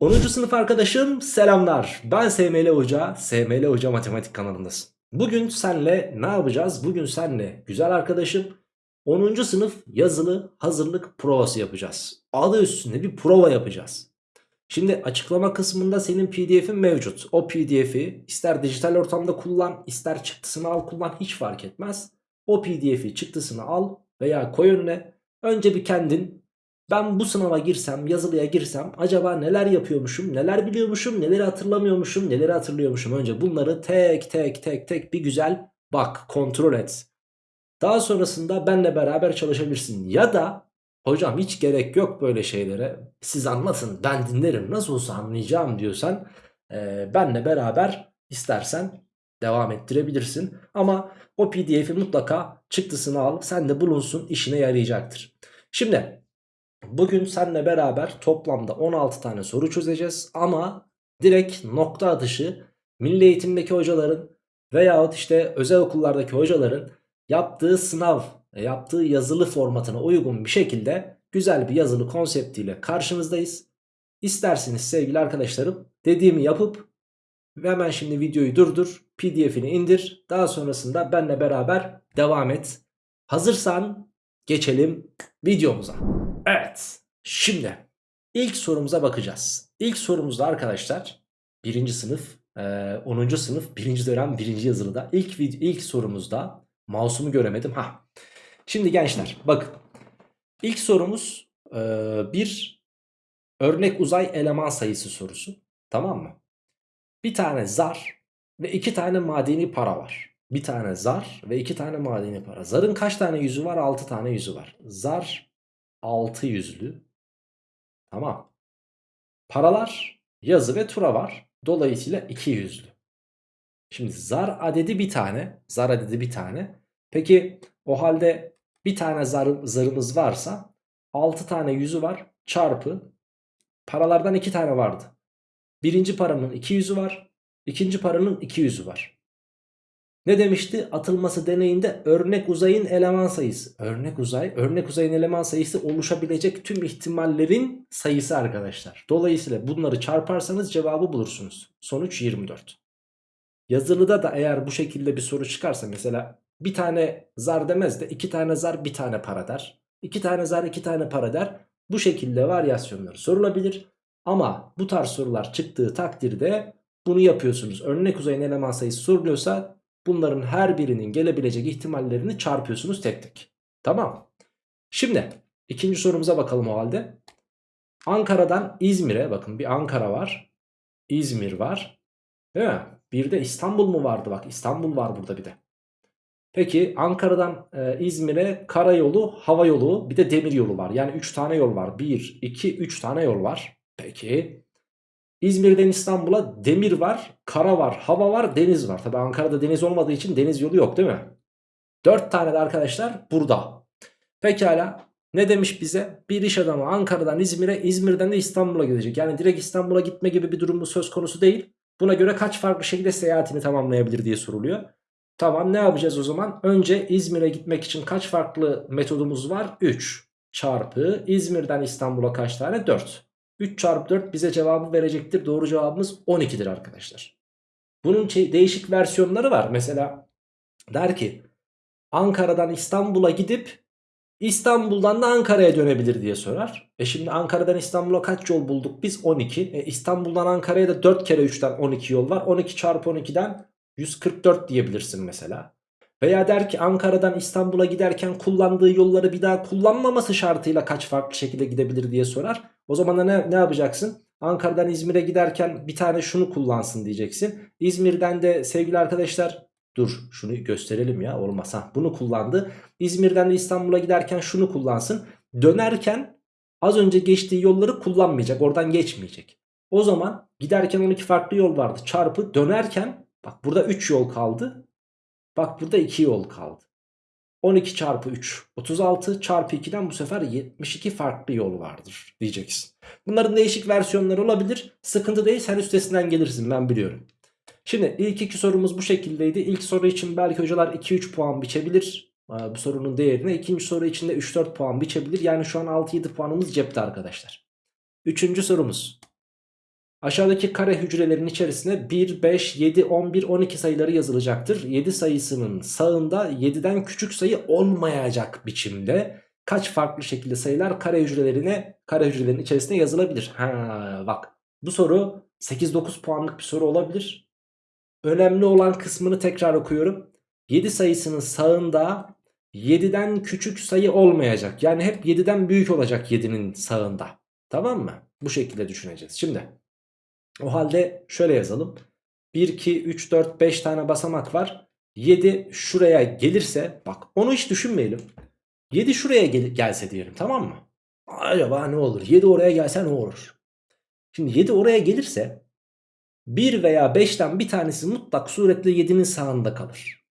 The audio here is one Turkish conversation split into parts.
10. sınıf arkadaşım selamlar. Ben SML Hoca, SML Hoca Matematik kanalındasın. Bugün senle ne yapacağız? Bugün senle güzel arkadaşım 10. sınıf yazılı hazırlık provası yapacağız. Adı üstünde bir prova yapacağız. Şimdi açıklama kısmında senin pdf'in mevcut. O pdf'i ister dijital ortamda kullan, ister çıktısını al kullan hiç fark etmez. O pdf'i çıktısını al veya koy önüne. Önce bir kendin ben bu sınava girsem, yazılıya girsem acaba neler yapıyormuşum, neler biliyormuşum, neleri hatırlamıyormuşum, neleri hatırlıyormuşum. Önce bunları tek tek tek tek bir güzel bak, kontrol et. Daha sonrasında benle beraber çalışabilirsin. Ya da hocam hiç gerek yok böyle şeylere. Siz anlatın ben dinlerim nasıl olsa anlayacağım diyorsan e, benle beraber istersen devam ettirebilirsin. Ama o pdf'i mutlaka çıktısını al sen de bulunsun işine yarayacaktır. Şimdi Bugün seninle beraber toplamda 16 tane soru çözeceğiz ama direkt nokta atışı milli eğitimdeki hocaların veyahut işte özel okullardaki hocaların yaptığı sınav, e, yaptığı yazılı formatına uygun bir şekilde güzel bir yazılı konseptiyle karşınızdayız. İsterseniz sevgili arkadaşlarım dediğimi yapıp hemen şimdi videoyu durdur, pdf'ini indir. Daha sonrasında benle beraber devam et. Hazırsan geçelim videomuza. Evet şimdi ilk sorumuza bakacağız. İlk sorumuzda arkadaşlar birinci sınıf 10. sınıf 1. dönem 1. yazılıda ilk, ilk sorumuzda mouse'umu göremedim. ha. Şimdi gençler bakın ilk sorumuz e, bir örnek uzay eleman sayısı sorusu tamam mı? Bir tane zar ve iki tane madeni para var. Bir tane zar ve iki tane madeni para. Zarın kaç tane yüzü var? 6 tane yüzü var. Zar 6 yüzlü. Tamam. Paralar yazı ve tura var. Dolayısıyla 2 yüzlü. Şimdi zar adedi bir tane. Zar adedi bir tane. Peki o halde bir tane zar, zarımız varsa 6 tane yüzü var. Çarpı paralardan 2 tane vardı. Birinci paranın 2 yüzü var. İkinci paranın 2 yüzü var. Ne demişti? Atılması deneyinde örnek uzayın eleman sayısı. Örnek uzay, örnek uzayın eleman sayısı oluşabilecek tüm ihtimallerin sayısı arkadaşlar. Dolayısıyla bunları çarparsanız cevabı bulursunuz. Sonuç 24. Yazılıda da eğer bu şekilde bir soru çıkarsa mesela bir tane zar demez de iki tane zar bir tane para der. İki tane zar iki tane para der. Bu şekilde varyasyonları sorulabilir. Ama bu tarz sorular çıktığı takdirde bunu yapıyorsunuz. Örnek uzayın eleman sayısı soruluyorsa Bunların her birinin gelebilecek ihtimallerini çarpıyorsunuz tek tek. Tamam. Şimdi ikinci sorumuza bakalım o halde. Ankara'dan İzmir'e bakın bir Ankara var. İzmir var. Değil mi? Bir de İstanbul mu vardı? Bak İstanbul var burada bir de. Peki Ankara'dan e, İzmir'e karayolu, hava yolu bir de demir yolu var. Yani 3 tane yol var. 1, 2, 3 tane yol var. Peki İzmir'den İstanbul'a demir var, kara var, hava var, deniz var. Tabi Ankara'da deniz olmadığı için deniz yolu yok değil mi? 4 tane de arkadaşlar burada. Pekala ne demiş bize? Bir iş adamı Ankara'dan İzmir'e, İzmir'den de İstanbul'a gidecek. Yani direkt İstanbul'a gitme gibi bir durumu söz konusu değil. Buna göre kaç farklı şekilde seyahatini tamamlayabilir diye soruluyor. Tamam ne yapacağız o zaman? Önce İzmir'e gitmek için kaç farklı metodumuz var? 3 çarpı İzmir'den İstanbul'a kaç tane? 4. 3 çarpı 4 bize cevabı verecektir. Doğru cevabımız 12'dir arkadaşlar. Bunun değişik versiyonları var. Mesela der ki Ankara'dan İstanbul'a gidip İstanbul'dan da Ankara'ya dönebilir diye sorar. E şimdi Ankara'dan İstanbul'a kaç yol bulduk biz? 12. E İstanbul'dan Ankara'ya da 4 kere 3'ten 12 yol var. 12 çarpı 12'den 144 diyebilirsin mesela. Veya der ki Ankara'dan İstanbul'a giderken kullandığı yolları bir daha kullanmaması şartıyla kaç farklı şekilde gidebilir diye sorar. O zaman da ne, ne yapacaksın? Ankara'dan İzmir'e giderken bir tane şunu kullansın diyeceksin. İzmir'den de sevgili arkadaşlar dur şunu gösterelim ya olmaz. Ha, bunu kullandı. İzmir'den de İstanbul'a giderken şunu kullansın. Dönerken az önce geçtiği yolları kullanmayacak oradan geçmeyecek. O zaman giderken 12 farklı yol vardı çarpı dönerken bak burada 3 yol kaldı Bak burada 2 yol kaldı. 12 çarpı 3 36 çarpı 2'den bu sefer 72 farklı yol vardır diyeceksin. Bunların değişik versiyonları olabilir. Sıkıntı değil sen üstesinden gelirsin ben biliyorum. Şimdi ilk iki sorumuz bu şekildeydi. İlk soru için belki hocalar 2-3 puan biçebilir. Bu sorunun değerine. İkinci soru için de 3-4 puan biçebilir. Yani şu an 6-7 puanımız cepte arkadaşlar. Üçüncü sorumuz. Aşağıdaki kare hücrelerin içerisine 1, 5, 7, 11, 12 sayıları yazılacaktır. 7 sayısının sağında 7'den küçük sayı olmayacak biçimde kaç farklı şekilde sayılar kare hücrelerine kare hücrelerin içerisine yazılabilir? Ha bak bu soru 8-9 puanlık bir soru olabilir. Önemli olan kısmını tekrar okuyorum. 7 sayısının sağında 7'den küçük sayı olmayacak. Yani hep 7'den büyük olacak 7'nin sağında. Tamam mı? Bu şekilde düşüneceğiz. Şimdi o halde şöyle yazalım. 1, 2, 3, 4, 5 tane basamak var. 7 şuraya gelirse bak onu hiç düşünmeyelim. 7 şuraya gel gelse diyelim tamam mı? Acaba ne olur? 7 oraya gelse ne olur? Şimdi 7 oraya gelirse 1 veya 5'ten bir tanesi mutlak suretle 7'nin sağında kalır.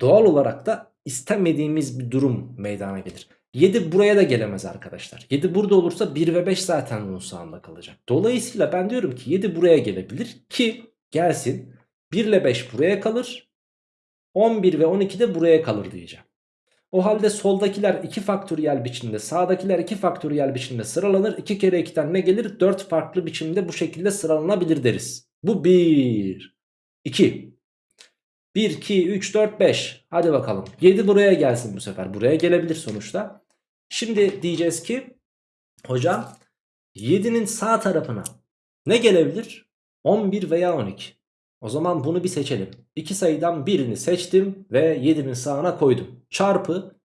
Doğal olarak da istemediğimiz bir durum meydana gelir. 7 buraya da gelemez arkadaşlar. 7 burada olursa 1 ve 5 zaten bunun sağında kalacak. Dolayısıyla ben diyorum ki 7 buraya gelebilir ki gelsin. 1 ile 5 buraya kalır. 11 ve 12 de buraya kalır diyeceğim. O halde soldakiler 2 faktöriyel biçimde sağdakiler 2 faktöriyel biçimde sıralanır. 2 kere 2'den ne gelir? 4 farklı biçimde bu şekilde sıralanabilir deriz. Bu 1. 2. 1, 2, 3, 4, 5. Hadi bakalım. 7 buraya gelsin bu sefer. Buraya gelebilir sonuçta. Şimdi diyeceğiz ki hocam 7'nin sağ tarafına ne gelebilir? 11 veya 12. O zaman bunu bir seçelim. İki sayıdan birini seçtim ve 7'nin sağına koydum. Çarpı.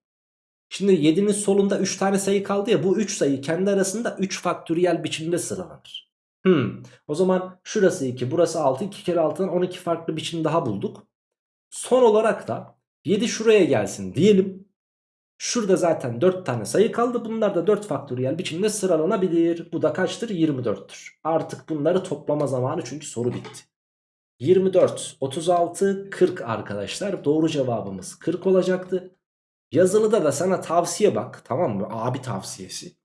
Şimdi 7'nin solunda 3 tane sayı kaldı ya bu 3 sayı kendi arasında 3 faktöriyel biçimde sıralanır. Hmm. O zaman şurası 2 burası 6 2 kere 6'dan 12 farklı biçim daha bulduk. Son olarak da 7 şuraya gelsin diyelim. Şurada zaten 4 tane sayı kaldı. Bunlar da 4 faktöriyel biçimde sıralanabilir. Bu da kaçtır? 24'tür. Artık bunları toplama zamanı çünkü soru bitti. 24, 36, 40 arkadaşlar. Doğru cevabımız 40 olacaktı. Yazılıda da sana tavsiye bak tamam mı? Abi tavsiyesi.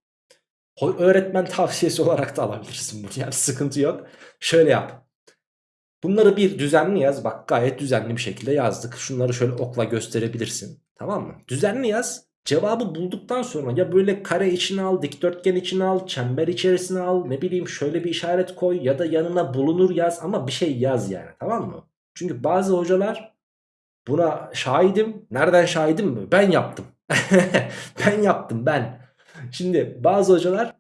Öğretmen tavsiyesi olarak da alabilirsin bunu. Yani sıkıntı yok. Şöyle yap. Bunları bir düzenli yaz. Bak gayet düzenli bir şekilde yazdık. Şunları şöyle okla gösterebilirsin. Tamam mı? Düzenli yaz. Cevabı bulduktan sonra ya böyle kare içine al, dikdörtgen içine al, çember içerisine al, ne bileyim şöyle bir işaret koy ya da yanına bulunur yaz ama bir şey yaz yani tamam mı? Çünkü bazı hocalar buna şahidim. Nereden şahidim mi? Ben yaptım. ben yaptım ben. Şimdi bazı hocalar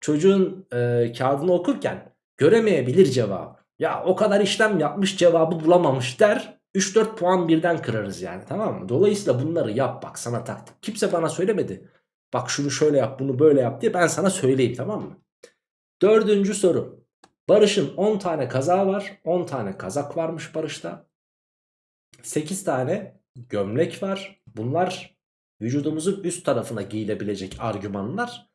çocuğun e, kağıdını okurken göremeyebilir cevabı. Ya o kadar işlem yapmış cevabı bulamamış der. 3-4 puan birden kırarız yani tamam mı? Dolayısıyla bunları yap bak sana taktik. Kimse bana söylemedi. Bak şunu şöyle yap bunu böyle yap diye ben sana söyleyeyim tamam mı? Dördüncü soru. Barış'ın 10 tane kazağı var. 10 tane kazak varmış Barış'ta. 8 tane gömlek var. Bunlar vücudumuzun üst tarafına giyilebilecek argümanlar.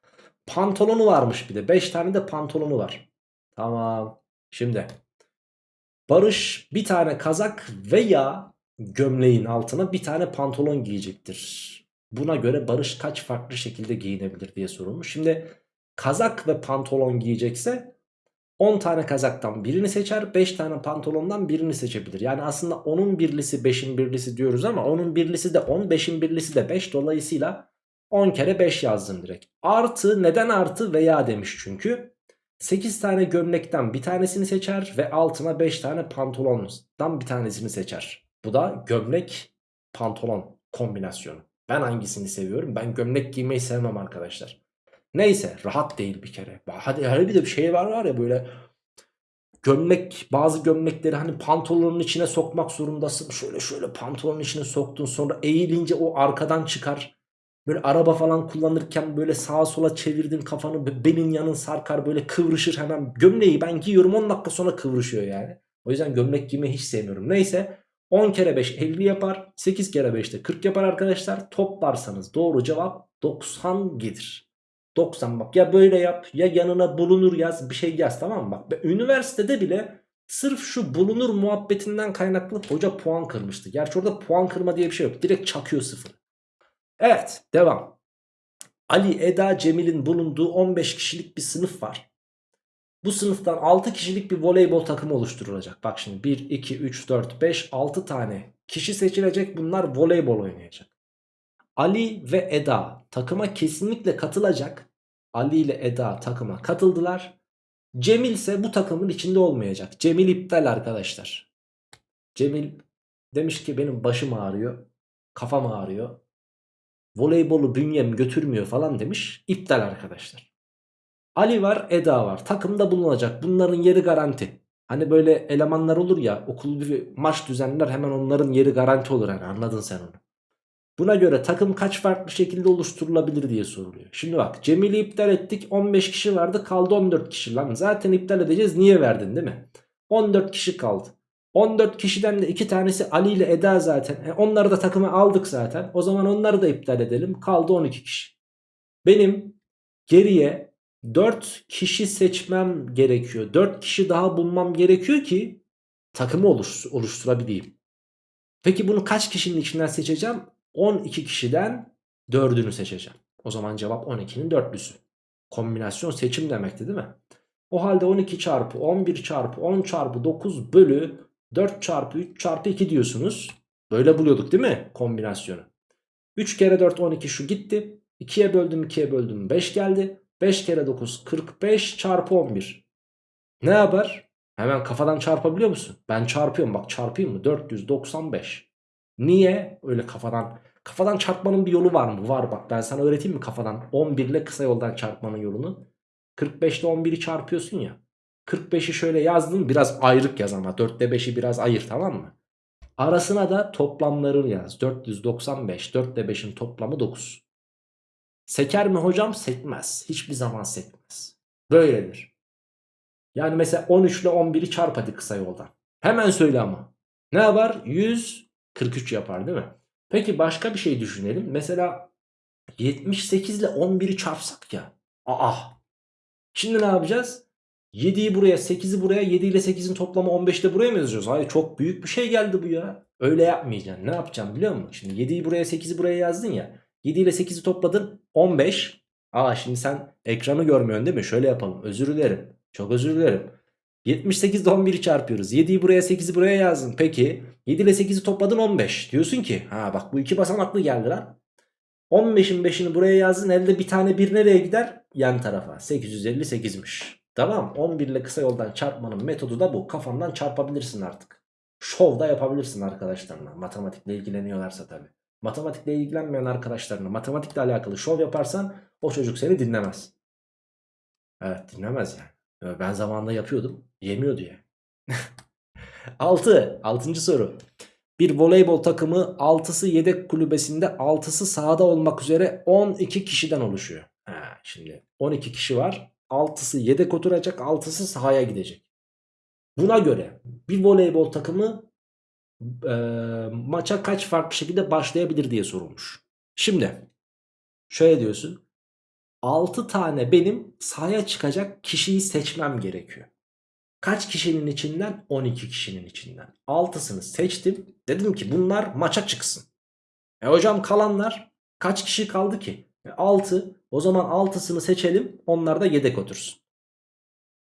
Pantolonu varmış bir de. 5 tane de pantolonu var. Tamam. Şimdi Barış bir tane kazak veya gömleğin altına bir tane pantolon giyecektir. Buna göre Barış kaç farklı şekilde giyinebilir diye sorulmuş. Şimdi kazak ve pantolon giyecekse 10 tane kazaktan birini seçer 5 tane pantolondan birini seçebilir. Yani aslında onun birlisi 5'in birlisi diyoruz ama onun birlisi de 10 5'in birlisi de 5 dolayısıyla 10 kere 5 yazdım direkt. Artı neden artı veya demiş çünkü. 8 tane gömlekten bir tanesini seçer ve altına 5 tane pantolondan bir tanesini seçer. Bu da gömlek pantolon kombinasyonu. Ben hangisini seviyorum? Ben gömlek giymeyi sevmem arkadaşlar. Neyse rahat değil bir kere. Hadi her bir de bir şey var var ya böyle gömlek bazı gömlekleri hani pantolonun içine sokmak zorundasın. Şöyle şöyle pantolonun içine soktun sonra eğilince o arkadan çıkar. Böyle araba falan kullanırken böyle sağa sola çevirdin kafanı belin yanın sarkar böyle kıvrışır hemen. Gömleği ben giyiyorum 10 dakika sonra kıvrışıyor yani. O yüzden gömlek giymeyi hiç sevmiyorum. Neyse 10 kere 5 50 yapar. 8 kere 5 de 40 yapar arkadaşlar. Toplarsanız doğru cevap 90 gelir. 90 bak ya böyle yap ya yanına bulunur yaz bir şey yaz tamam mı? Bak üniversitede bile sırf şu bulunur muhabbetinden kaynaklı hoca puan kırmıştı. Gerçi orada puan kırma diye bir şey yok. Direkt çakıyor sıfır. Evet devam. Ali, Eda, Cemil'in bulunduğu 15 kişilik bir sınıf var. Bu sınıftan 6 kişilik bir voleybol takımı oluşturulacak. Bak şimdi 1, 2, 3, 4, 5, 6 tane kişi seçilecek. Bunlar voleybol oynayacak. Ali ve Eda takıma kesinlikle katılacak. Ali ile Eda takıma katıldılar. Cemil ise bu takımın içinde olmayacak. Cemil iptal arkadaşlar. Cemil demiş ki benim başım ağrıyor. Kafam ağrıyor. Voleybolu bünyem götürmüyor falan demiş. İptal arkadaşlar. Ali var Eda var. Takımda bulunacak. Bunların yeri garanti. Hani böyle elemanlar olur ya okul bir maç düzenler hemen onların yeri garanti olur. Yani anladın sen onu. Buna göre takım kaç farklı şekilde oluşturulabilir diye soruluyor. Şimdi bak Cemil'i iptal ettik 15 kişi vardı kaldı 14 kişi lan. Zaten iptal edeceğiz niye verdin değil mi? 14 kişi kaldı. 14 kişiden de 2 tanesi Ali ile Eda zaten. E onları da takıma aldık zaten. O zaman onları da iptal edelim. Kaldı 12 kişi. Benim geriye 4 kişi seçmem gerekiyor. 4 kişi daha bulmam gerekiyor ki takımı oluş, oluşturabileyim. Peki bunu kaç kişinin içinden seçeceğim? 12 kişiden 4'ünü seçeceğim. O zaman cevap 12'nin dörtlüsü. Kombinasyon seçim demekti değil mi? O halde 12 çarpı 11 çarpı 10 çarpı 9 bölü 4 çarpı 3 çarpı 2 diyorsunuz. Böyle buluyorduk değil mi kombinasyonu? 3 kere 4 12 şu gitti. 2'ye böldüm 2'ye böldüm 5 geldi. 5 kere 9 45 çarpı 11. Ne yapar? Hemen kafadan çarpabiliyor musun? Ben çarpıyorum bak çarpayım mı? 495. Niye? Öyle kafadan. Kafadan çarpmanın bir yolu var mı? Var bak ben sana öğreteyim mi kafadan? 11 ile kısa yoldan çarpmanın yolunu. 45 ile 11'i çarpıyorsun ya. 45'i şöyle yazdın biraz ayrık yaz ama 4 ile 5'i biraz ayır tamam mı? Arasına da toplamlarını yaz. 495 4 ile 5'in toplamı 9. Seker mi hocam? Sekmez. Hiçbir zaman sekmez. Böyledir. Yani mesela 13 ile 11'i çarp hadi kısa yoldan. Hemen söyle ama. Ne yapar? 143 yapar değil mi? Peki başka bir şey düşünelim. Mesela 78 ile 11'i çarpsak ya. Aa. Şimdi ne yapacağız? 7'yi buraya 8'i buraya 7 ile 8'in toplamı 15'te buraya mı yazacağız? Hayır çok büyük bir şey geldi bu ya. Öyle yapmayacaksın. Ne yapacağım biliyor musun? Şimdi 7'yi buraya 8'i buraya yazdın ya. 7 ile 8'i topladın 15. Aa şimdi sen ekranı görmüyorsun değil mi? Şöyle yapalım. Özür dilerim. Çok özür dilerim. 78 ile 11'i çarpıyoruz. 7'yi buraya 8'i buraya yazdın. Peki 7 ile 8'i topladın 15. Diyorsun ki ha bak bu iki basamaklı geldi lan. 15'in 5'ini buraya yazdın. Elde bir tane bir nereye gider? Yan tarafa. 858'miş. Tamam 11 ile kısa yoldan çarpmanın metodu da bu. Kafandan çarpabilirsin artık. Şov da yapabilirsin arkadaşlarına. Matematikle ilgileniyorlarsa tabii. Matematikle ilgilenmeyen arkadaşlarına matematikle alakalı şov yaparsan o çocuk seni dinlemez. Evet dinlemez yani. Ben zamanında yapıyordum. Yemiyordu ya. 6. 6. soru. Bir voleybol takımı 6'sı yedek kulübesinde 6'sı sahada olmak üzere 12 kişiden oluşuyor. Ha, şimdi 12 kişi var. 6'sı yedek oturacak 6'sı sahaya gidecek. Buna göre bir voleybol takımı e, maça kaç farklı şekilde başlayabilir diye sorulmuş. Şimdi şöyle diyorsun. 6 tane benim sahaya çıkacak kişiyi seçmem gerekiyor. Kaç kişinin içinden? 12 kişinin içinden. 6'sını seçtim. Dedim ki bunlar maça çıksın. E hocam kalanlar kaç kişi kaldı ki? E 6. O zaman 6'sını seçelim. Onlar da yedek otursun.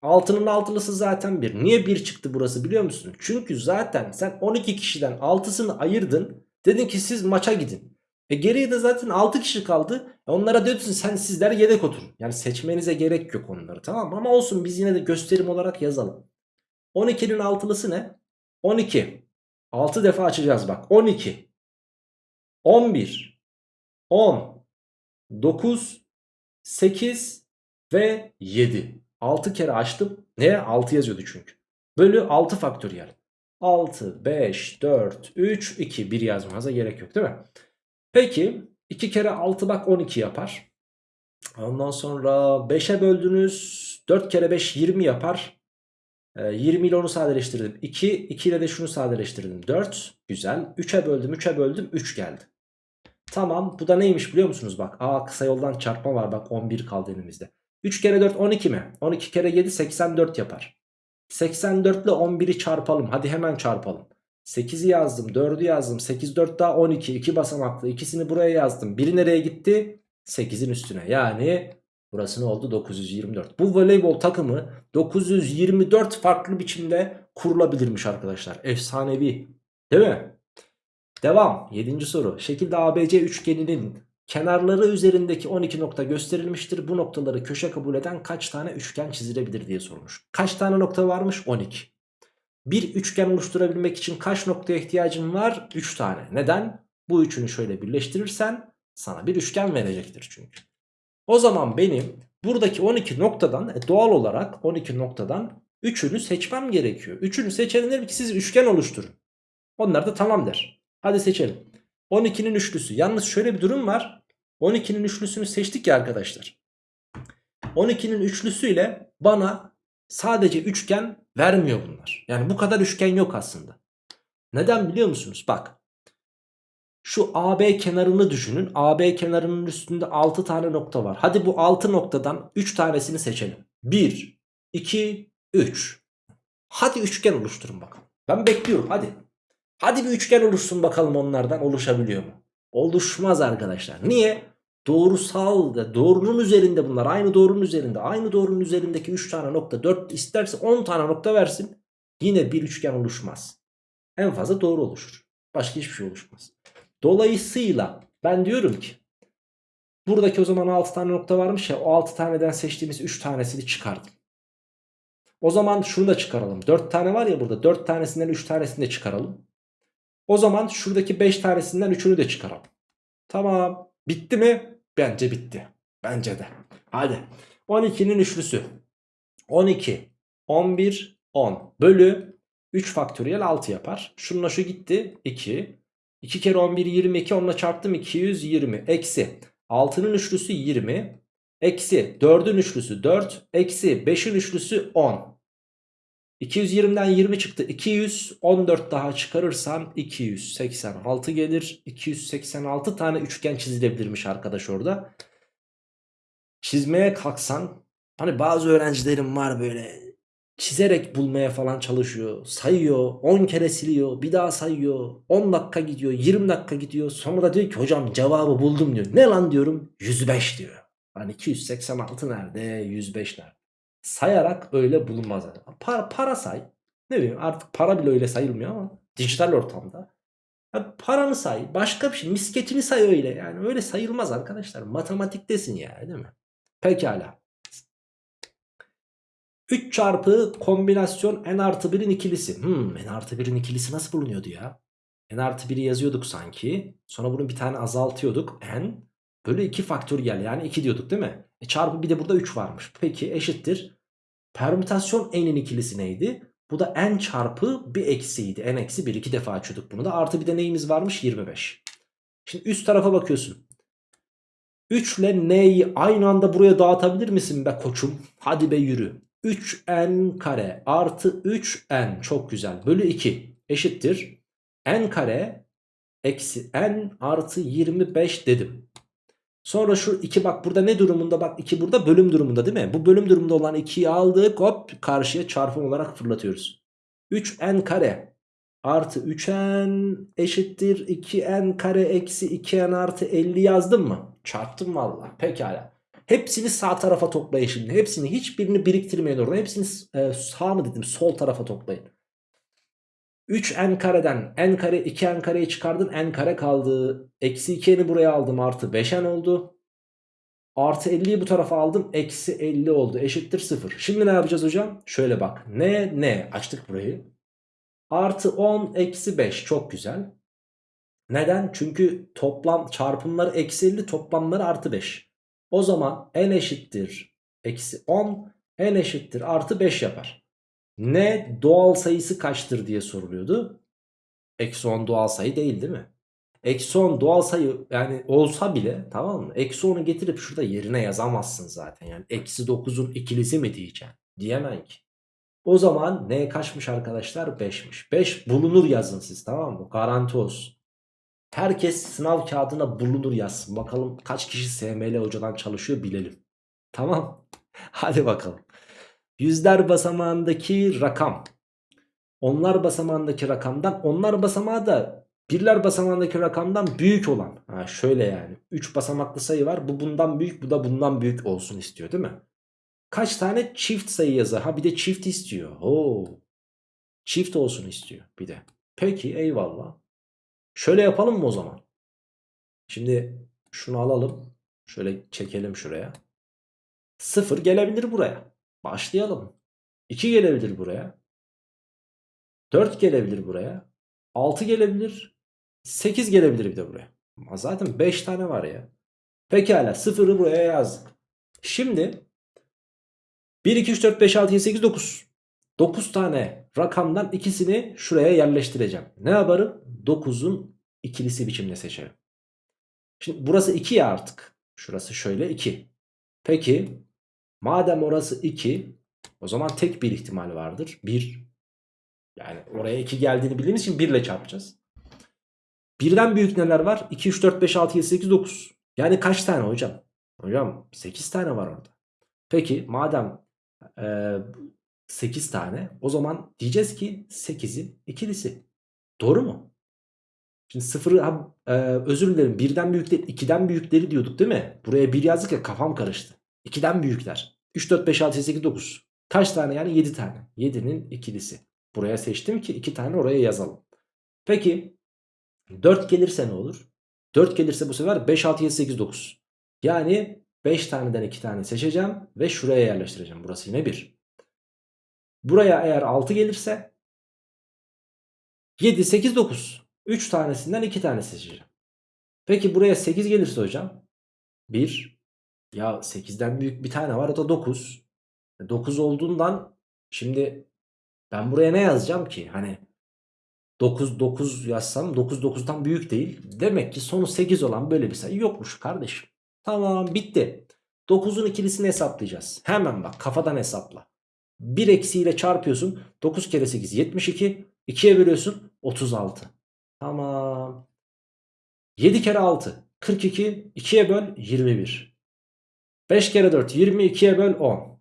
6'nın altılısı zaten 1. Niye 1 çıktı burası biliyor musun? Çünkü zaten sen 12 kişiden 6'sını ayırdın. Dedin ki siz maça gidin. E geriye de zaten 6 kişi kaldı. E onlara diyorsun sen sizler yedek oturun. Yani seçmenize gerek yok onları tamam mı? Ama olsun biz yine de gösterim olarak yazalım. 12'nin altılısı ne? 12. 6 defa açacağız bak. 12. 11. 10. 9. 8 ve 7. 6 kere açtım. Neye? 6 yazıyordu çünkü. Bölü 6 faktöriyel. 6, 5, 4, 3, 2. 1 yazmanıza gerek yok değil mi? Peki 2 kere 6 bak 12 yapar. Ondan sonra 5'e böldünüz. 4 kere 5 20 yapar. 20 ile onu sadeleştirdim. 2, 2 ile de şunu sadeleştirdim. 4. Güzel. 3'e böldüm, 3'e böldüm. 3 geldi. Tamam. Bu da neymiş biliyor musunuz? Bak. Aa kısa yoldan çarpma var. Bak 11 kaldı elimizde. 3 kere 4 12 mi? 12 kere 7 84 yapar. 84 ile 11'i çarpalım. Hadi hemen çarpalım. 8'i yazdım. 4'ü yazdım. 8 4 daha 12. 2 basamaklı. İkisini buraya yazdım. Biri nereye gitti? 8'in üstüne. Yani burası ne oldu? 924. Bu voleybol takımı 924 farklı biçimde kurulabilirmiş arkadaşlar. Efsanevi. Değil mi? Devam. 7. soru. Şekilde ABC üçgeninin kenarları üzerindeki 12 nokta gösterilmiştir. Bu noktaları köşe kabul eden kaç tane üçgen çizilebilir diye sormuş. Kaç tane nokta varmış? 12. Bir üçgen oluşturabilmek için kaç noktaya ihtiyacın var? 3 tane. Neden? Bu üçünü şöyle birleştirirsen sana bir üçgen verecektir çünkü. O zaman benim buradaki 12 noktadan e, doğal olarak 12 noktadan 3'ünü seçmem gerekiyor. 3'ünü seçelim ki siz üçgen oluşturun. Onlar da tamam der. Hadi seçelim. 12'nin üçlüsü. Yalnız şöyle bir durum var. 12'nin üçlüsünü seçtik ya arkadaşlar. 12'nin üçlüsüyle bana sadece üçgen vermiyor bunlar. Yani bu kadar üçgen yok aslında. Neden biliyor musunuz? Bak. Şu AB kenarını düşünün. AB kenarının üstünde 6 tane nokta var. Hadi bu 6 noktadan 3 tanesini seçelim. 1, 2, 3. Hadi üçgen oluşturun bakalım. Ben bekliyorum hadi. Hadi bir üçgen oluşsun bakalım onlardan oluşabiliyor mu? Oluşmaz arkadaşlar. Niye? Doğrusal da doğrunun üzerinde bunlar. Aynı doğrunun üzerinde. Aynı doğrunun üzerindeki 3 tane nokta 4 isterse 10 tane nokta versin. Yine bir üçgen oluşmaz. En fazla doğru oluşur. Başka hiçbir şey oluşmaz. Dolayısıyla ben diyorum ki buradaki o zaman 6 tane nokta varmış ya o 6 taneden seçtiğimiz 3 tanesini çıkardım. O zaman şunu da çıkaralım. 4 tane var ya burada 4 tanesinden 3 tanesini de çıkaralım. O zaman şuradaki 5 tanesinden 3'ünü de çıkaralım. Tamam. Bitti mi? Bence bitti. Bence de. Hadi. 12'nin üçlüsü. 12, 11, 10 bölü 3 faktöriyel 6 yapar. Şununla şu gitti. 2. 2 kere 11 22 onunla çarptım 220. Eksi 6'nın üçlüsü 20. Eksi 4'ün üçlüsü 4. Eksi 5'in üçlüsü 10. 220'den 20 çıktı. 214 daha çıkarırsan 286 gelir. 286 tane üçgen çizilebilirmiş arkadaş orada. Çizmeye kalksan hani bazı öğrencilerim var böyle çizerek bulmaya falan çalışıyor. Sayıyor, 10 kere siliyor, bir daha sayıyor. 10 dakika gidiyor, 20 dakika gidiyor. Sonra da diyor ki hocam cevabı buldum diyor. Ne lan diyorum? 105 diyor. Hani 286 nerede? 105 nerede? Sayarak öyle bulunmaz. Para, para say. Ne bileyim artık para bile öyle sayılmıyor ama dijital ortamda. Ya paranı say. Başka bir şey. Misketini say öyle. Yani öyle sayılmaz arkadaşlar. Matematiktesin yani değil mi? Pekala. 3 çarpı kombinasyon n artı 1'in ikilisi. Hmm, n artı 1'in ikilisi nasıl bulunuyordu ya? n artı 1'i yazıyorduk sanki. Sonra bunu bir tane azaltıyorduk. n bölü 2 faktöriyel yani 2 diyorduk değil mi? E çarpı bir de burada 3 varmış. Peki eşittir. Permütasyon n'in ikilisi neydi? Bu da n çarpı bir eksiydi. n eksi 1 iki defa açıyorduk bunu da. Artı bir de neyimiz varmış? 25. Şimdi üst tarafa bakıyorsun. 3 ile n'yi aynı anda buraya dağıtabilir misin be koçum? Hadi be yürü. 3n kare artı 3n çok güzel bölü 2 eşittir. n kare eksi n artı 25 dedim. Sonra şu 2 bak burada ne durumunda bak 2 burada bölüm durumunda değil mi? Bu bölüm durumunda olan 2'yi aldık hop karşıya çarpım olarak fırlatıyoruz. 3n kare artı 3n eşittir 2n kare eksi 2n artı 50 yazdım mı? Çarptım valla pekala. Hepsini sağ tarafa toplayın şimdi. Hepsini hiçbirini biriktirmeyin orada. Hepsini e, sağ mı dedim sol tarafa toplayın. 3n kareden n kare 2n kareyi çıkardın n kare kaldı. Eksi 2n'i buraya aldım artı 5n oldu. Artı 50'yi bu tarafa aldım. Eksi 50 oldu. Eşittir 0. Şimdi ne yapacağız hocam? Şöyle bak. Ne ne? Açtık burayı. Artı 10 eksi 5. Çok güzel. Neden? Çünkü toplam çarpımları eksi 50 toplamları artı 5. O zaman n eşittir. Eksi 10 n eşittir artı 5 yapar. Ne doğal sayısı kaçtır diye soruluyordu. Eksi 10 doğal sayı değil değil mi? Eksi 10 doğal sayı yani olsa bile tamam mı? Eksi 10'u getirip şurada yerine yazamazsın zaten. Yani eksi 9'un ikilisi mi diyeceğim? Diyemem ki. O zaman ne kaçmış arkadaşlar? 5'miş. 5 bulunur yazın siz tamam mı? Garanti olsun. Herkes sınav kağıdına bulunur yazsın. Bakalım kaç kişi SML hocadan çalışıyor bilelim. Tamam. Hadi bakalım. Yüzler basamağındaki rakam. Onlar basamağındaki rakamdan onlar basamağı da birler basamağındaki rakamdan büyük olan. Ha şöyle yani. 3 basamaklı sayı var. Bu bundan büyük bu da bundan büyük olsun istiyor değil mi? Kaç tane çift sayı yazar? Ha bir de çift istiyor. Oo. Çift olsun istiyor bir de. Peki eyvallah. Şöyle yapalım mı o zaman? Şimdi Şunu alalım. Şöyle çekelim şuraya. 0 gelebilir buraya. Başlayalım. 2 gelebilir buraya. 4 gelebilir buraya. 6 gelebilir. 8 gelebilir bir de buraya. Ama zaten 5 tane var ya. Pekala 0'ı buraya yazdık. Şimdi 1, 2, 3, 4, 5, 6, 7, 8, 9. 9 tane rakamdan ikisini şuraya yerleştireceğim. Ne yaparım? 9'un ikilisi biçimde seçerim. Şimdi burası 2 ya artık. Şurası şöyle 2. Peki madem orası 2 o zaman tek bir ihtimal vardır. 1 yani oraya 2 geldiğini bildiğimiz için 1 ile çarpacağız. Birden büyük neler var? 2, 3, 4, 5, 6, 7, 8, 9. Yani kaç tane hocam? Hocam 8 tane var orada. Peki madem e, 8 tane o zaman diyeceğiz ki 8'in ikilisi. Doğru mu? Şimdi sıfırı e, özür dilerim birden büyükleri 2'den büyükleri diyorduk değil mi? Buraya 1 yazdık ya kafam karıştı. 2'den büyükler. 3, 4, 5, 6, 8, 9. Kaç tane yani? 7 tane. 7'nin ikilisi. Buraya seçtim ki 2 tane oraya yazalım. Peki 4 gelirse ne olur? 4 gelirse bu sefer 5, 6, 7, 8, 9. Yani 5 taneden 2 tane seçeceğim ve şuraya yerleştireceğim. Burası yine 1. Buraya eğer 6 gelirse 7, 8, 9. 3 tanesinden 2 tane seçeceğim. Peki buraya 8 gelirse hocam 1 ya 8'den büyük bir tane var o da 9. 9 olduğundan şimdi ben buraya ne yazacağım ki? Hani 9 9 yazsam 9 9'dan büyük değil. Demek ki sonu 8 olan böyle bir sayı yokmuş kardeşim. Tamam bitti. 9'un ikilisini hesaplayacağız. Hemen bak kafadan hesapla. 1 eksiğiyle çarpıyorsun. 9 kere 8 72. 2'ye bölüyorsun 36. Tamam. 7 kere 6 42. 2'ye böl 21. 5 kere 4 20. 2'ye böl 10.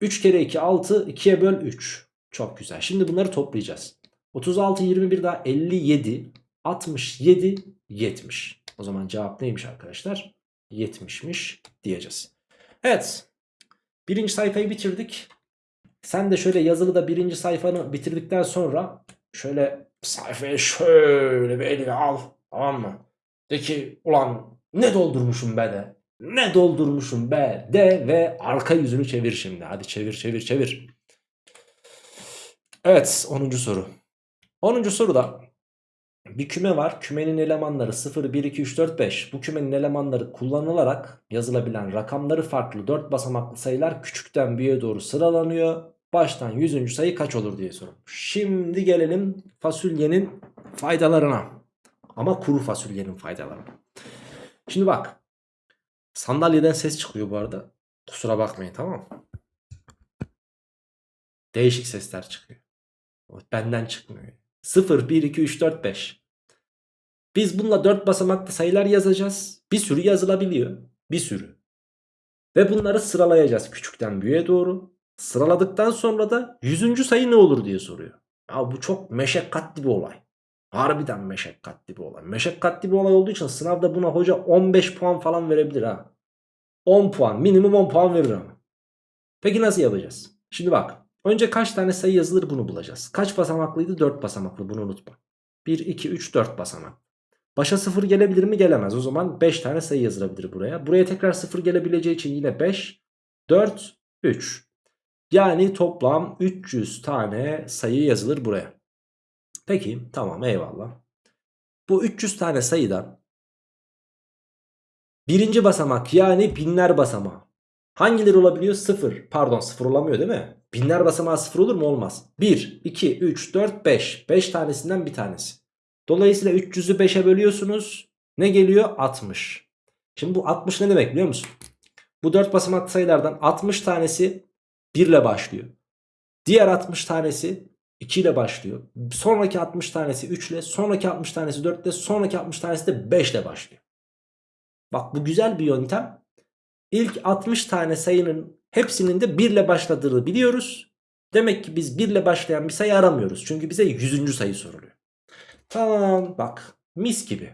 3 kere 2 6. 2'ye böl 3. Çok güzel. Şimdi bunları toplayacağız. 36 21 daha 57 67 70. O zaman cevap neymiş arkadaşlar? 70'miş diyeceğiz. Evet. Birinci sayfayı bitirdik. Sen de şöyle yazılı da birinci sayfanı bitirdikten sonra şöyle sayfayı şöyle bir eline al. Tamam mı? De ki ulan ne doldurmuşum be de. Ne doldurmuşum be de ve arka yüzünü çevir şimdi. Hadi çevir çevir çevir. Evet 10. soru. 10. soruda bir küme var. Kümenin elemanları 0, 1, 2, 3, 4, 5. Bu kümenin elemanları kullanılarak yazılabilen rakamları farklı 4 basamaklı sayılar küçükten büyüğe doğru sıralanıyor. Baştan 100. sayı kaç olur diye sorulmuş. Şimdi gelelim fasulyenin faydalarına. Ama kuru fasulyenin faydalarına. Şimdi bak. Sandalyeden ses çıkıyor bu arada. Kusura bakmayın tamam mı? Değişik sesler çıkıyor. Benden çıkmıyor. 0, 1, 2, 3, 4, 5. Biz bununla 4 basamaklı sayılar yazacağız. Bir sürü yazılabiliyor. Bir sürü. Ve bunları sıralayacağız küçükten büyüğe doğru. Sıraladıktan sonra da 100. sayı ne olur diye soruyor. Ya bu çok meşakkatli bir olay. Harbiden meşakkatli bir olay. Meşakkatli bir olay olduğu için sınavda buna hoca 15 puan falan verebilir ha. 10 puan minimum 10 puan verir ama. Peki nasıl yapacağız? Şimdi bak Önce kaç tane sayı yazılır bunu bulacağız. Kaç basamaklıydı? 4 basamaklı bunu unutma. 1, 2, 3, 4 basamak. Başa 0 gelebilir mi? Gelemez. O zaman 5 tane sayı yazılabilir buraya. Buraya tekrar 0 gelebileceği için yine 5, 4, 3. Yani toplam 300 tane sayı yazılır buraya. Peki tamam eyvallah. Bu 300 tane sayıdan birinci basamak yani binler basamağı. Hangileri olabiliyor? 0. Pardon 0 olamıyor değil mi? Binler basamağı 0 olur mu? Olmaz. 1, 2, 3, 4, 5. 5 tanesinden bir tanesi. Dolayısıyla 300'ü 5'e bölüyorsunuz. Ne geliyor? 60. Şimdi bu 60 ne demek biliyor musun? Bu 4 basamaklı sayılardan 60 tanesi 1 ile başlıyor. Diğer 60 tanesi 2 ile başlıyor. Sonraki 60 tanesi 3 ile, sonraki 60 tanesi 4 ile, sonraki 60 tanesi de 5 ile başlıyor. Bak bu güzel bir yöntem. İlk 60 tane sayının hepsinin de 1 ile başladığını biliyoruz. Demek ki biz 1 ile başlayan bir sayı aramıyoruz. Çünkü bize 100. sayı soruluyor. Tamam bak mis gibi.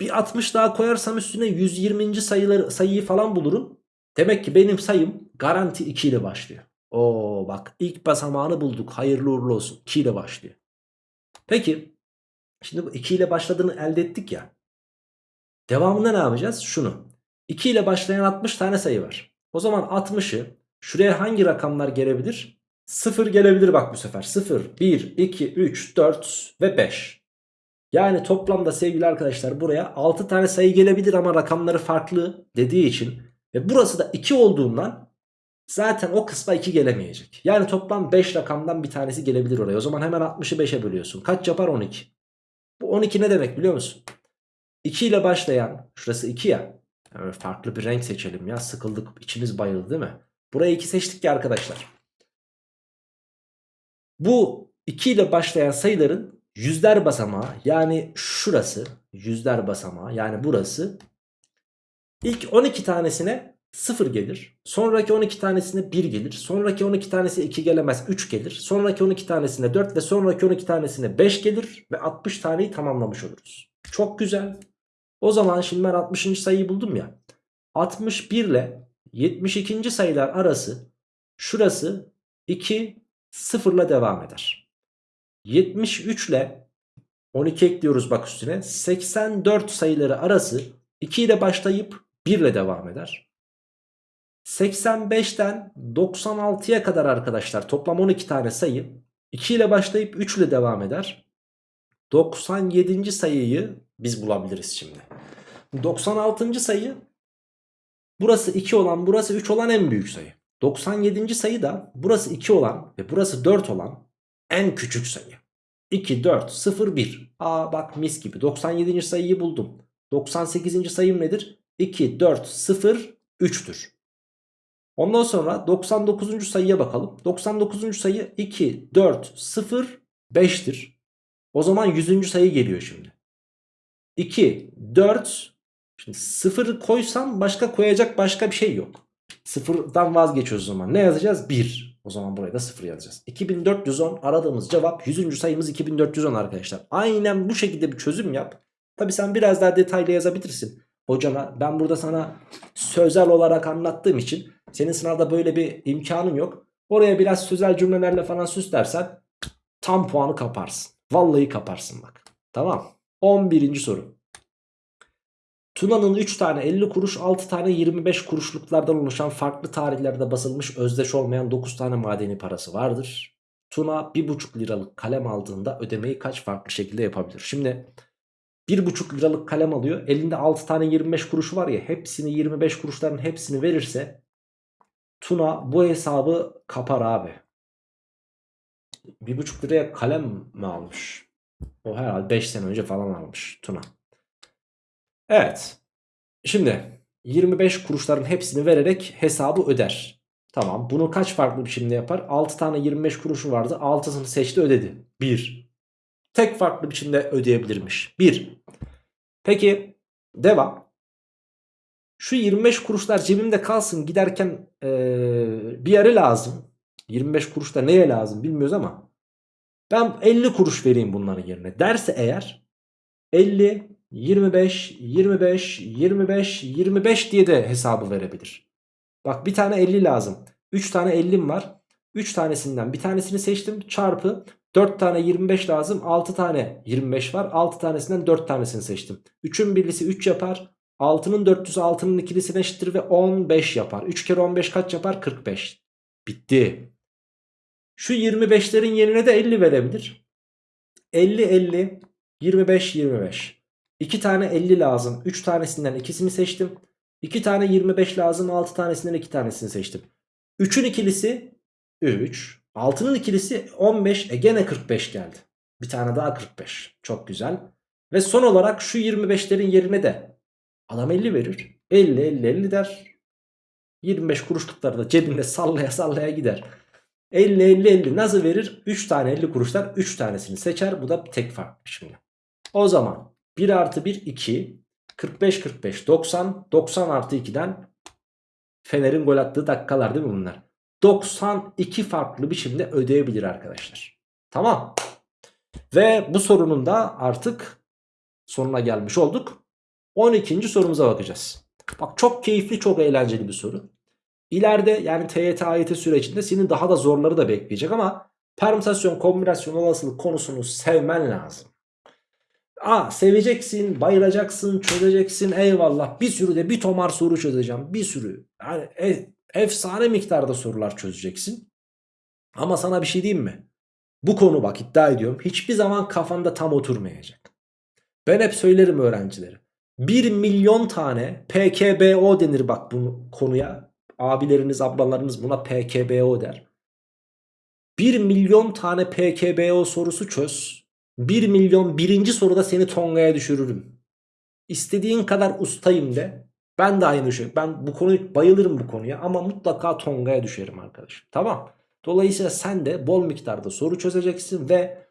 Bir 60 daha koyarsam üstüne 120. sayıları, sayıyı falan bulurum. Demek ki benim sayım garanti 2 ile başlıyor. Oo bak ilk basamağını bulduk. Hayırlı uğurlu olsun. 2 ile başlıyor. Peki şimdi bu 2 ile başladığını elde ettik ya. Devamında ne yapacağız? Şunu. 2 ile başlayan 60 tane sayı var. O zaman 60'ı şuraya hangi rakamlar gelebilir? 0 gelebilir bak bu sefer. 0, 1, 2, 3, 4 ve 5. Yani toplamda sevgili arkadaşlar buraya 6 tane sayı gelebilir ama rakamları farklı dediği için ve burası da 2 olduğundan zaten o kısma 2 gelemeyecek. Yani toplam 5 rakamdan bir tanesi gelebilir oraya. O zaman hemen 60'ı 5'e bölüyorsun. Kaç yapar 12? Bu 12 ne demek biliyor musun? 2 ile başlayan şurası 2 ya. Yani farklı bir renk seçelim ya. Sıkıldık içimiz bayıldı değil mi? Buraya 2 seçtik ya arkadaşlar. Bu 2 ile başlayan sayıların yüzler basamağı yani şurası yüzler basamağı yani burası ilk 12 tanesine 0 gelir. Sonraki 12 tanesine 1 gelir. Sonraki 12 tanesi 2 gelemez 3 gelir. Sonraki 12 tanesine 4 ve sonraki 12 tanesine 5 gelir ve 60 taneyi tamamlamış oluruz. Çok güzel. O zaman şimdi ben 60. sayıyı buldum ya. 61 ile 72. sayılar arası şurası 2 0 ile devam eder. 73 ile 12 ekliyoruz bak üstüne. 84 sayıları arası 2 ile başlayıp 1 ile devam eder. 85'ten 96'ya kadar arkadaşlar toplam 12 tane sayı 2 ile başlayıp 3 ile devam eder. 97. sayıyı biz bulabiliriz şimdi. 96. sayı burası 2 olan burası 3 olan en büyük sayı. 97. sayı da burası 2 olan ve burası 4 olan en küçük sayı. 2, 4, 0, 1. Aa bak mis gibi 97. sayıyı buldum. 98. sayım nedir? 2, 4, 0, 3'tür. Ondan sonra 99. sayıya bakalım. 99. sayı 2, 4, 0, 5'tir. O zaman 100. sayı geliyor şimdi. 2, 4, şimdi 0 koysam başka koyacak başka bir şey yok. Sıfırdan vazgeçiyoruz o zaman. Ne yazacağız? 1. O zaman buraya da 0 yazacağız. 2410 aradığımız cevap 100. sayımız 2410 arkadaşlar. Aynen bu şekilde bir çözüm yap. Tabi sen biraz daha detaylı yazabilirsin. Hocana ben burada sana sözel olarak anlattığım için senin sınavda böyle bir imkanın yok. Oraya biraz sözel cümlelerle falan süslersen tam puanı kaparsın. Vallahi kaparsın bak. Tamam. 11. soru. Tuna'nın 3 tane 50 kuruş 6 tane 25 kuruşluklardan oluşan farklı tarihlerde basılmış özdeş olmayan 9 tane madeni parası vardır. Tuna 1,5 liralık kalem aldığında ödemeyi kaç farklı şekilde yapabilir? Şimdi 1,5 liralık kalem alıyor. Elinde 6 tane 25 kuruşu var ya hepsini 25 kuruşların hepsini verirse Tuna bu hesabı kapar abi. 1,5 liraya kalem mi almış? O herhalde 5 sene önce falan almış Tuna. Evet. Şimdi 25 kuruşların hepsini vererek hesabı öder. Tamam bunu kaç farklı biçimde yapar? 6 tane 25 kuruşu vardı. 6'sını seçti ödedi. 1. Tek farklı biçimde ödeyebilirmiş. 1. Peki devam. Şu 25 kuruşlar cebimde kalsın giderken ee, bir yere lazım. 25 kuruş da neye lazım bilmiyoruz ama ben 50 kuruş vereyim bunların yerine derse eğer 50 25, 25, 25, 25 diye de hesabı verebilir. Bak bir tane 50 lazım. 3 tane 50'm var. 3 tanesinden bir tanesini seçtim. Çarpı 4 tane 25 lazım. 6 tane 25 var. 6 tanesinden 4 tanesini seçtim. 3'ün birlisi 3 yapar. 6'nın 400'ü 6'nın ikilisine eşittir ve 15 yapar. 3 kere 15 kaç yapar? 45. Bitti. Şu 25'lerin yerine de 50 verebilir. 50 50 25 25. 2 tane 50 lazım. 3 tanesinden ikisini seçtim. 2 tane 25 lazım. 6 tanesinden 2 tanesini seçtim. 3'ün ikilisi 3. 6'nın ikilisi 15. E gene 45 geldi. Bir tane daha 45. Çok güzel. Ve son olarak şu 25'lerin yerine de adam 50 verir. 50 50 50 der. 25 kuruşlukları da cebinde sallaya sallaya gider. 50 50 50 nasıl verir? 3 tane 50 kuruşlar 3 tanesini seçer. Bu da tek fark şimdi. O zaman 1 artı 1 2. 45 45 90. 90 artı 2'den Fener'in gol attığı dakikalar değil mi bunlar? 92 farklı biçimde ödeyebilir arkadaşlar. Tamam. Ve bu sorunun da artık sonuna gelmiş olduk. 12. sorumuza bakacağız. Bak çok keyifli çok eğlenceli bir soru. İleride yani TYT AYT sürecinde senin daha da zorları da bekleyecek ama permütasyon kombinasyon olasılık konusunu sevmen lazım. Aa seveceksin, bayılacaksın, çözeceksin eyvallah. Bir sürü de bir tomar soru çözeceğim. Bir sürü. Yani e- efsane miktarda sorular çözeceksin. Ama sana bir şey diyeyim mi? Bu konu bak iddia ediyorum hiçbir zaman kafanda tam oturmayacak. Ben hep söylerim öğrencilere. 1 milyon tane PKBO denir bak bu konuya. Abileriniz ablalarınız buna PKBO der. 1 milyon tane PKBO sorusu çöz. 1 milyon birinci soruda seni Tonga'ya düşürürüm. İstediğin kadar ustayım de. Ben de aynı şey. Ben bu konuyu bayılırım bu konuya ama mutlaka Tonga'ya düşerim arkadaşım. Tamam. Dolayısıyla sen de bol miktarda soru çözeceksin ve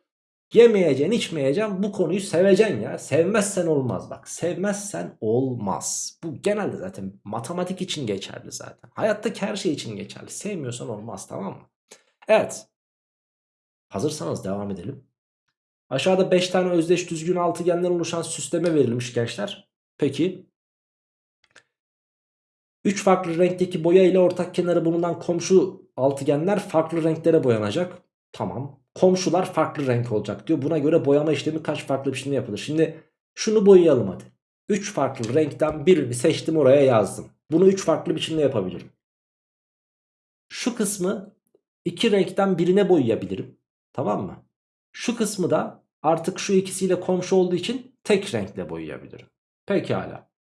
yemeyeceksin içmeyeceksin bu konuyu seveceksin ya. Sevmezsen olmaz bak. Sevmezsen olmaz. Bu genelde zaten matematik için geçerli zaten. Hayattaki her şey için geçerli. Sevmiyorsan olmaz tamam mı? Evet. Hazırsanız devam edelim. Aşağıda 5 tane özdeş düzgün altıgenden oluşan süsleme verilmiş gençler. Peki 3 farklı renkteki boya ile ortak kenarı bulunan komşu altıgenler farklı renklere boyanacak. Tamam. Komşular farklı renk olacak diyor. Buna göre boyama işlemi kaç farklı biçimde yapılır? Şimdi şunu boyayalım hadi. 3 farklı renkten birini seçtim oraya yazdım. Bunu 3 farklı biçimde yapabilirim. Şu kısmı iki renkten birine boyayabilirim. Tamam mı? Şu kısmı da artık şu ikisiyle komşu olduğu için tek renkle boyayabilirim. Pekala.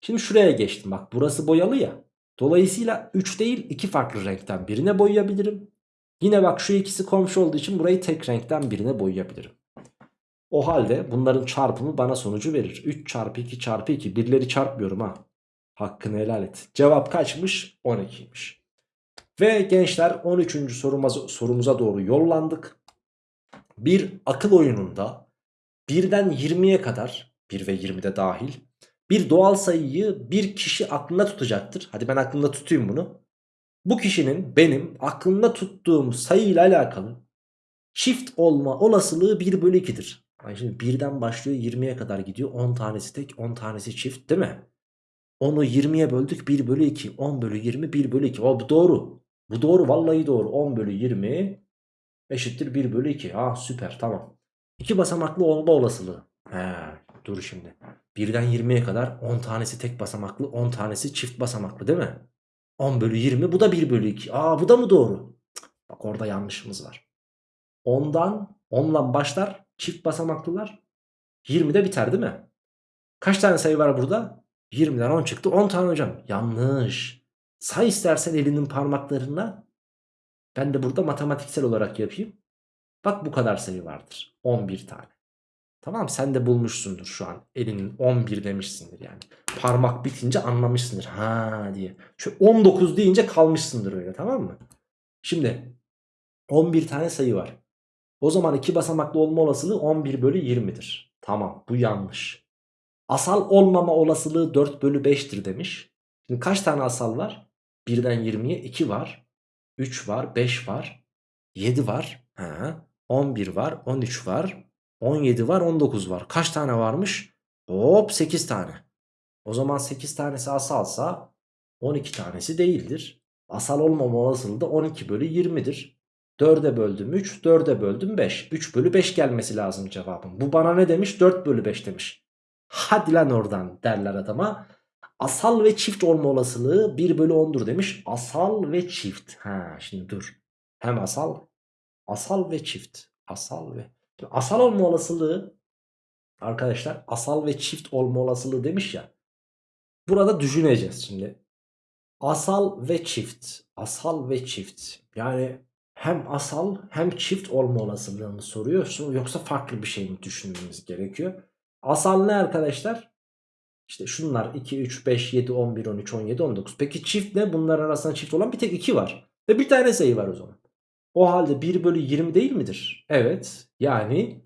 Şimdi şuraya geçtim. Bak burası boyalı ya. Dolayısıyla 3 değil 2 farklı renkten birine boyayabilirim. Yine bak şu ikisi komşu olduğu için burayı tek renkten birine boyayabilirim. O halde bunların çarpımı bana sonucu verir. 3 çarpı 2 çarpı 2. Birleri çarpmıyorum ha. Hakkını helal et. Cevap kaçmış? 12'ymiş. Ve gençler 13. sorumuza, doğru yollandık. Bir akıl oyununda birden 20'ye kadar 1 ve 20'de dahil bir doğal sayıyı bir kişi aklında tutacaktır. Hadi ben aklımda tutayım bunu. Bu kişinin benim aklımda tuttuğum sayıyla alakalı çift olma olasılığı 1 bölü 2'dir. Yani şimdi birden başlıyor 20'ye kadar gidiyor. 10 tanesi tek 10 tanesi çift değil mi? Onu 20'ye böldük 1 bölü 2. 10 bölü 20 1 bölü 2. O doğru. Bu doğru vallahi doğru. 10 bölü 20 eşittir 1 bölü 2. Ha süper tamam. İki basamaklı olma olasılığı. He, dur şimdi. Birden 20'ye kadar 10 tanesi tek basamaklı 10 tanesi çift basamaklı değil mi? 10 bölü 20 bu da 1 bölü 2. Aa bu da mı doğru? Bak orada yanlışımız var. 10'dan 10'la başlar çift basamaklılar 20'de biter değil mi? Kaç tane sayı var burada? 20'den 10 çıktı 10 tane hocam. Yanlış. Say istersen elinin parmaklarına. Ben de burada matematiksel olarak yapayım. Bak bu kadar sayı vardır. 11 tane. Tamam sen de bulmuşsundur şu an. Elinin 11 demişsindir yani. Parmak bitince anlamışsındır. Ha diye. Şu 19 deyince kalmışsındır öyle tamam mı? Şimdi 11 tane sayı var. O zaman iki basamaklı olma olasılığı 11 bölü 20'dir. Tamam bu yanlış. Asal olmama olasılığı 4 bölü 5'tir demiş. Şimdi kaç tane asal var? 1'den 20'ye 2 var. 3 var, 5 var, 7 var, ha, 11 var, 13 var, 17 var, 19 var. Kaç tane varmış? Hop 8 tane. O zaman 8 tanesi asalsa 12 tanesi değildir. Asal olmama olasılığı da 12 bölü 20'dir. 4'e böldüm 3, 4'e böldüm 5. 3 bölü 5 gelmesi lazım cevabım. Bu bana ne demiş? 4 bölü 5 demiş. Hadi lan oradan derler adama. Asal ve çift olma olasılığı 1 bölü 10'dur demiş. Asal ve çift. Ha şimdi dur. Hem asal. Asal ve çift. Asal ve. Şimdi asal olma olasılığı arkadaşlar asal ve çift olma olasılığı demiş ya. Burada düşüneceğiz şimdi. Asal ve çift. Asal ve çift. Yani hem asal hem çift olma olasılığını soruyor. Yoksa farklı bir şey mi düşünmemiz gerekiyor? Asal ne arkadaşlar? İşte şunlar 2, 3, 5, 7, 11, 13, 17, 19. Peki çift ne? Bunlar arasında çift olan bir tek 2 var. Ve bir tane sayı var o zaman. O halde 1 bölü 20 değil midir? Evet. Yani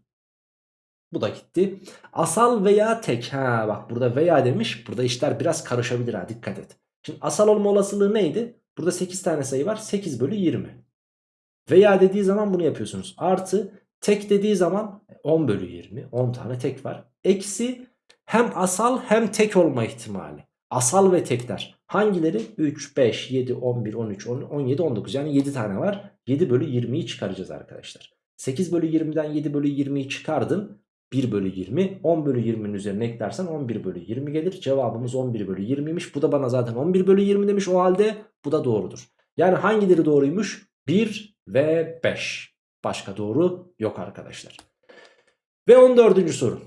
bu da gitti. Asal veya tek. Ha bak burada veya demiş. Burada işler biraz karışabilir ha dikkat et. Şimdi asal olma olasılığı neydi? Burada 8 tane sayı var. 8 bölü 20. Veya dediği zaman bunu yapıyorsunuz. Artı tek dediği zaman 10 bölü 20. 10 tane tek var. Eksi hem asal hem tek olma ihtimali. Asal ve tekler. Hangileri? 3, 5, 7, 11, 13, 17, 19. Yani 7 tane var. 7 bölü 20'yi çıkaracağız arkadaşlar. 8 bölü 20'den 7 bölü 20'yi çıkardın. 1 bölü 20. 10 bölü 20'nin üzerine eklersen 11 bölü 20 gelir. Cevabımız 11 bölü 20'ymiş. Bu da bana zaten 11 bölü 20 demiş o halde bu da doğrudur. Yani hangileri doğruymuş? 1 ve 5. Başka doğru yok arkadaşlar. Ve 14. soru.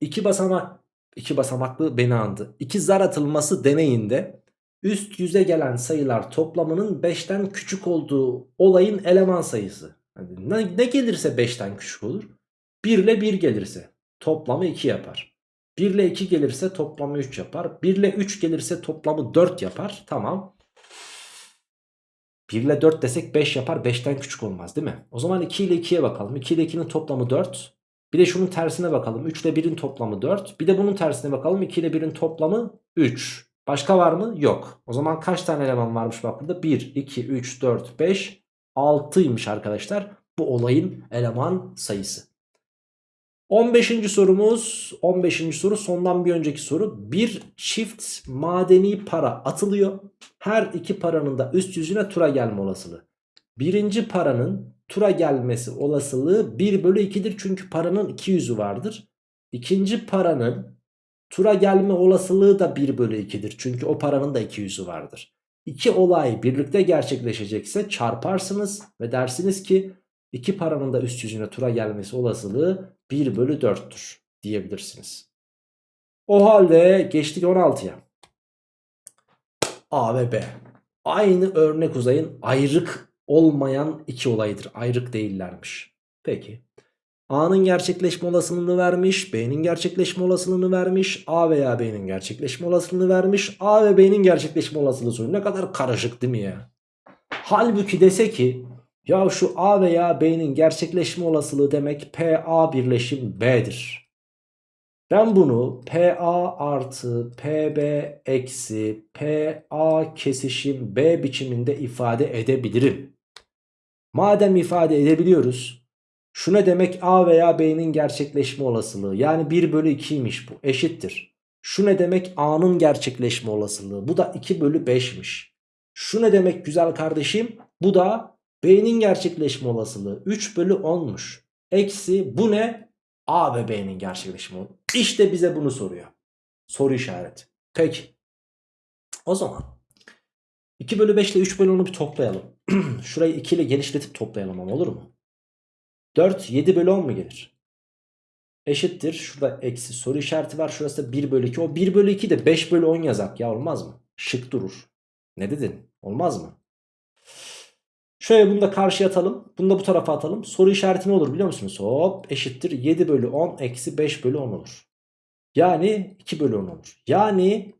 İki basamak iki basamaklı beni andı. İki zar atılması deneyinde üst yüze gelen sayılar toplamının 5'ten küçük olduğu olayın eleman sayısı. Yani ne, ne gelirse 5'ten küçük olur. 1 ile 1 gelirse toplamı 2 yapar. 1 ile 2 gelirse toplamı 3 yapar. 1 ile 3 gelirse toplamı 4 yapar. Tamam. 1 ile 4 desek 5 yapar. 5'ten küçük olmaz değil mi? O zaman 2 ile 2'ye bakalım. 2 ile 2'nin toplamı 4. Bir de şunun tersine bakalım. 3 ile 1'in toplamı 4. Bir de bunun tersine bakalım. 2 ile 1'in toplamı 3. Başka var mı? Yok. O zaman kaç tane eleman varmış bak burada? 1, 2, 3, 4, 5, 6'ymış arkadaşlar. Bu olayın eleman sayısı. 15. sorumuz 15. soru sondan bir önceki soru bir çift madeni para atılıyor her iki paranın da üst yüzüne tura gelme olasılığı birinci paranın tura gelmesi olasılığı 1 bölü 2'dir çünkü paranın iki yüzü vardır İkinci paranın tura gelme olasılığı da 1 bölü 2'dir çünkü o paranın da iki yüzü vardır İki olay birlikte gerçekleşecekse çarparsınız ve dersiniz ki iki paranın da üst yüzüne tura gelmesi olasılığı 1 bölü 4'tür diyebilirsiniz. O halde geçtik 16'ya. A ve B. Aynı örnek uzayın ayrık olmayan iki olaydır. Ayrık değillermiş. Peki. A'nın gerçekleşme olasılığını vermiş. B'nin gerçekleşme olasılığını vermiş. A veya B'nin gerçekleşme olasılığını vermiş. A ve B'nin gerçekleşme olasılığı soruyor. Ne kadar karışık değil mi ya? Halbuki dese ki ya şu A veya B'nin gerçekleşme olasılığı demek PA birleşim B'dir. Ben bunu PA artı PB eksi PA kesişim B biçiminde ifade edebilirim. Madem ifade edebiliyoruz. Şu ne demek A veya B'nin gerçekleşme olasılığı yani 1 bölü 2'ymiş bu eşittir. Şu ne demek A'nın gerçekleşme olasılığı bu da 2 bölü 5'miş. Şu ne demek güzel kardeşim bu da B'nin gerçekleşme olasılığı 3 bölü 10'muş. Eksi bu ne? A ve B'nin gerçekleşme olasılığı. İşte bize bunu soruyor. Soru işareti. Peki. O zaman 2 bölü 5 ile 3 bölü 10'u bir toplayalım. Şurayı 2 ile genişletip toplayalım ama olur mu? 4 7 bölü 10 mu gelir? Eşittir. Şurada eksi soru işareti var. Şurası da 1 bölü 2. O 1 bölü 2 de 5 bölü 10 yazak ya olmaz mı? Şık durur. Ne dedin? Olmaz mı? Şöyle bunu da karşıya atalım. Bunu da bu tarafa atalım. Soru işareti ne olur biliyor musunuz? Hop eşittir 7 bölü 10 eksi 5 bölü 10 olur. Yani 2 bölü 10 olur. Yani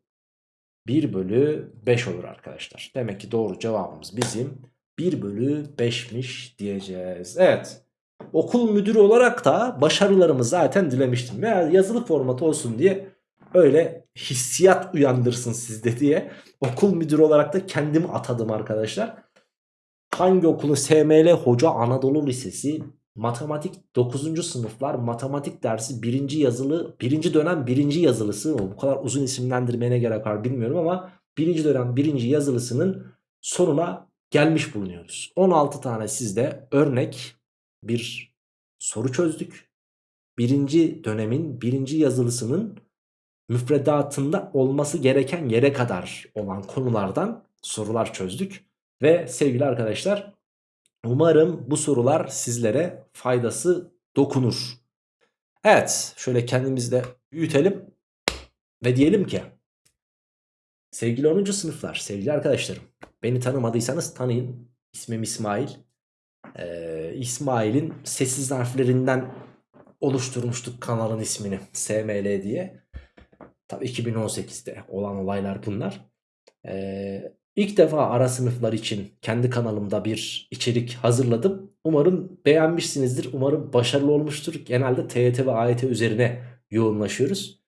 1 bölü 5 olur arkadaşlar. Demek ki doğru cevabımız bizim 1 bölü 5'miş diyeceğiz. Evet. Okul müdürü olarak da başarılarımı zaten dilemiştim. Veya yazılı formatı olsun diye öyle hissiyat uyandırsın sizde diye okul müdürü olarak da kendimi atadım arkadaşlar. Hangi okulun SML Hoca Anadolu Lisesi matematik 9. sınıflar matematik dersi 1. yazılı 1. dönem 1. yazılısı bu kadar uzun isimlendirmeye ne gerek var bilmiyorum ama 1. dönem 1. yazılısının sonuna gelmiş bulunuyoruz. 16 tane sizde örnek bir soru çözdük. 1. dönemin 1. yazılısının müfredatında olması gereken yere kadar olan konulardan sorular çözdük. Ve sevgili arkadaşlar umarım bu sorular sizlere faydası dokunur. Evet şöyle kendimizi de büyütelim ve diyelim ki sevgili 10. sınıflar sevgili arkadaşlarım beni tanımadıysanız tanıyın ismim İsmail. Ee, İsmail'in sessiz harflerinden oluşturmuştuk kanalın ismini SML diye. Tabii 2018'de olan olaylar bunlar. Ee, İlk defa ara sınıflar için kendi kanalımda bir içerik hazırladım. Umarım beğenmişsinizdir. Umarım başarılı olmuştur. Genelde TYT ve AYT üzerine yoğunlaşıyoruz.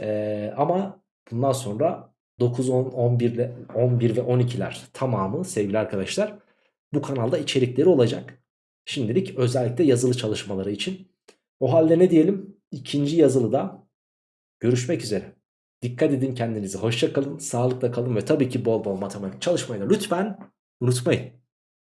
Ee, ama bundan sonra 9, 10, 11, 11 ve 12'ler tamamı sevgili arkadaşlar bu kanalda içerikleri olacak. Şimdilik özellikle yazılı çalışmaları için. O halde ne diyelim? İkinci yazılıda görüşmek üzere. Dikkat edin kendinize. Hoşça kalın, sağlıkla kalın ve tabii ki bol bol matematik çalışmayı da lütfen unutmayın.